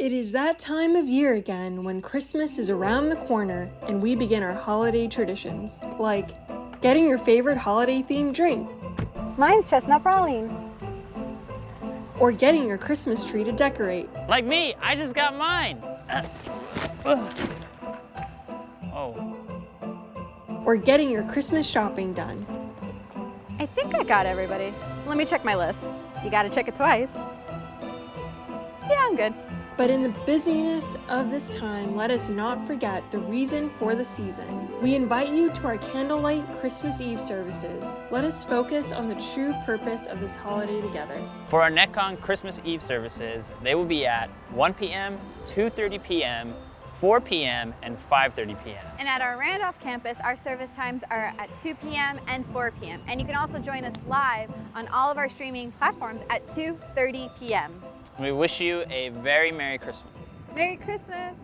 It is that time of year again when Christmas is around the corner and we begin our holiday traditions, like getting your favorite holiday themed drink, Mine's chestnut praline. or getting your Christmas tree to decorate. Like me, I just got mine. Uh, ugh. oh, or getting your Christmas shopping done. I think I got everybody. Let me check my list. You gotta check it twice. Yeah, I'm good. But in the busyness of this time, let us not forget the reason for the season. We invite you to our candlelight Christmas Eve services. Let us focus on the true purpose of this holiday together. for our NetCon Christmas Eve services, they will be at 1 p.m., 2.30 p.m., 4 p.m., and 5.30 p.m. And at our Randolph campus, our service times are at 2 p.m. and 4 p.m. And you can also join us live on all of our streaming platforms at 2.30 p.m. We wish you a very Merry Christmas. Merry Christmas!